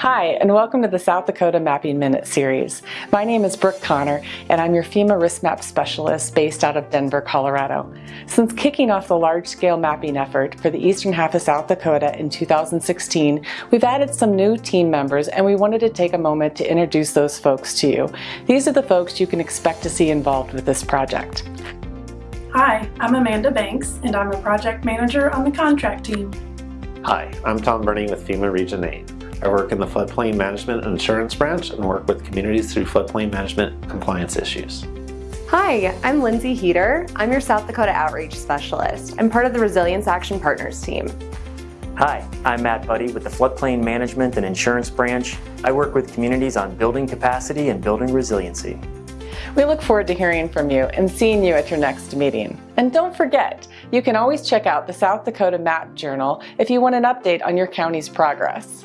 Hi, and welcome to the South Dakota Mapping Minute series. My name is Brooke Connor, and I'm your FEMA Risk Map Specialist based out of Denver, Colorado. Since kicking off the large-scale mapping effort for the eastern half of South Dakota in 2016, we've added some new team members, and we wanted to take a moment to introduce those folks to you. These are the folks you can expect to see involved with this project. Hi, I'm Amanda Banks, and I'm a project manager on the contract team. Hi, I'm Tom Burney with FEMA Region 8. I work in the floodplain management and insurance branch and work with communities through floodplain management compliance issues. Hi, I'm Lindsay Heater. I'm your South Dakota Outreach Specialist. I'm part of the Resilience Action Partners team. Hi, I'm Matt Buddy with the Floodplain Management and Insurance Branch. I work with communities on building capacity and building resiliency. We look forward to hearing from you and seeing you at your next meeting. And don't forget, you can always check out the South Dakota Map Journal if you want an update on your county's progress.